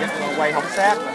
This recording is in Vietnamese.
Dạ, quay không sát